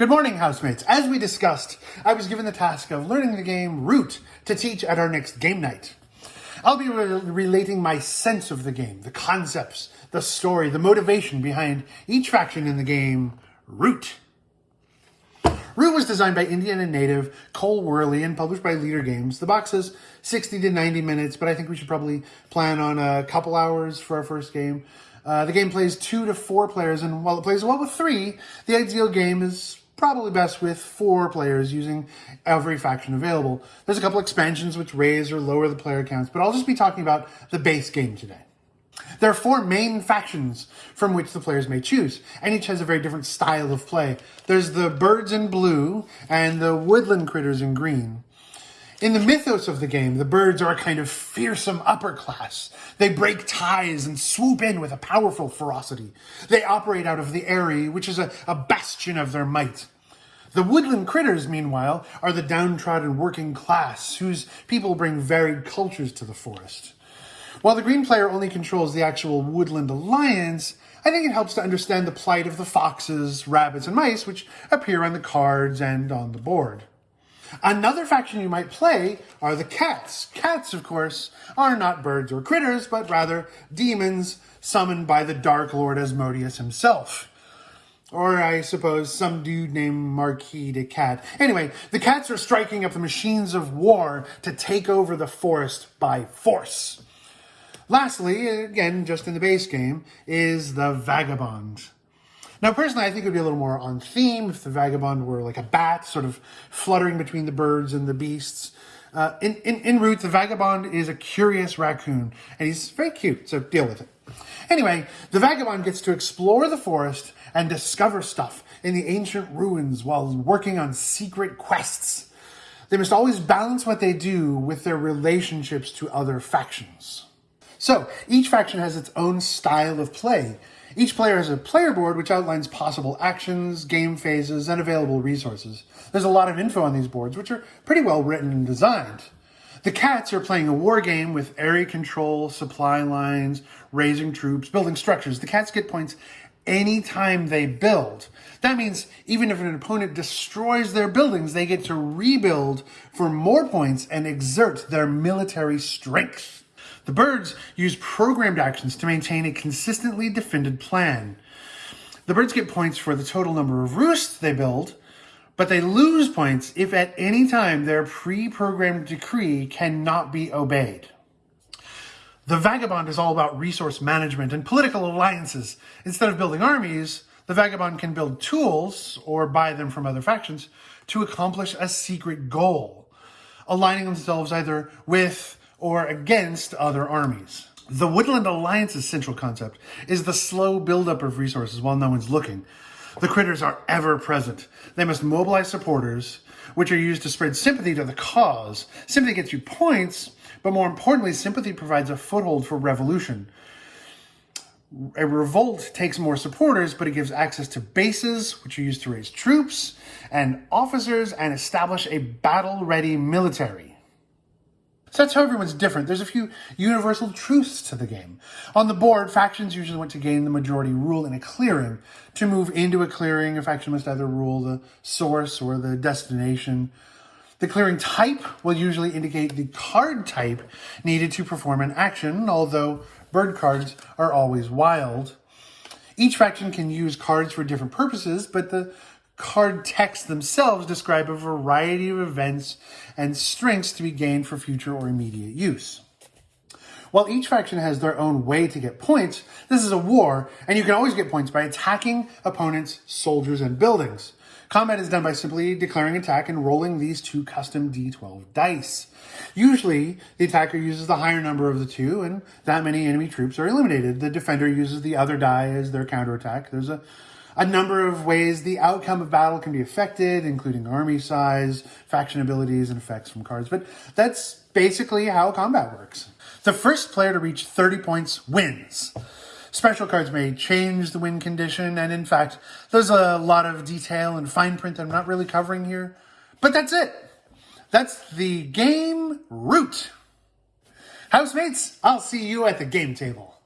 Good morning, housemates. As we discussed, I was given the task of learning the game Root to teach at our next game night. I'll be re relating my sense of the game, the concepts, the story, the motivation behind each faction in the game Root. Root was designed by Indiana native Cole Wehrle and published by Leder Games. The box says 60 to 90 minutes, but I think we should probably plan on a couple hours for our first game. Uh, the game plays two to four players, and while it plays well with three, the ideal game is probably best with four players using every faction available. There's a couple expansions which raise or lower the player counts, but I'll just be talking about the base game today. There are four main factions from which the players may choose, and each has a very different style of play. There's the birds in blue and the woodland critters in green. In the mythos of the game, the birds are a kind of fearsome upper class. They break ties and swoop in with a powerful ferocity. They operate out of the Eyrie, which is a, a bastion of their might. The woodland critters, meanwhile, are the downtrodden working class, whose people bring varied cultures to the forest. While the green player only controls the actual woodland alliance, I think it helps to understand the plight of the foxes, rabbits, and mice which appear on the cards and on the board. Another faction you might play are the cats. Cats, of course, are not birds or critters, but rather demons summoned by the Dark Lord Asmodeus himself. Or I suppose some dude named Marquise de Cat. Anyway, the cats are striking up the machines of war to take over the forest by force. Lastly, again, just in the base game, is the Vagabond. Now, personally, I think it would be a little more on theme if the vagabond were like a bat, sort of fluttering between the birds and the beasts. Uh, in, in, in root, the vagabond is a curious raccoon, and he's very cute, so deal with it. Anyway, the vagabond gets to explore the forest and discover stuff in the ancient ruins while working on secret quests. They must always balance what they do with their relationships to other factions. So, each faction has its own style of play, each player has a player board which outlines possible actions, game phases, and available resources. There's a lot of info on these boards, which are pretty well written and designed. The cats are playing a war game with area control, supply lines, raising troops, building structures. The cats get points anytime they build. That means even if an opponent destroys their buildings, they get to rebuild for more points and exert their military strength. The birds use programmed actions to maintain a consistently defended plan. The birds get points for the total number of roosts they build, but they lose points if at any time their pre-programmed decree cannot be obeyed. The Vagabond is all about resource management and political alliances. Instead of building armies, the Vagabond can build tools, or buy them from other factions, to accomplish a secret goal, aligning themselves either with or against other armies. The Woodland Alliance's central concept is the slow buildup of resources while no one's looking. The critters are ever present. They must mobilize supporters, which are used to spread sympathy to the cause. Sympathy gets you points, but more importantly, sympathy provides a foothold for revolution. A revolt takes more supporters, but it gives access to bases, which are used to raise troops, and officers, and establish a battle-ready military. So that's how everyone's different. There's a few universal truths to the game. On the board, factions usually want to gain the majority rule in a clearing. To move into a clearing, a faction must either rule the source or the destination. The clearing type will usually indicate the card type needed to perform an action, although bird cards are always wild. Each faction can use cards for different purposes, but the card texts themselves describe a variety of events and strengths to be gained for future or immediate use. While each faction has their own way to get points, this is a war, and you can always get points by attacking opponents' soldiers and buildings. Combat is done by simply declaring attack and rolling these two custom d12 dice. Usually, the attacker uses the higher number of the two, and that many enemy troops are eliminated. The defender uses the other die as their counterattack. There's a a number of ways the outcome of battle can be affected, including army size, faction abilities, and effects from cards. But that's basically how combat works. The first player to reach 30 points wins. Special cards may change the win condition, and in fact, there's a lot of detail and fine print that I'm not really covering here. But that's it. That's the game root. Housemates, I'll see you at the game table.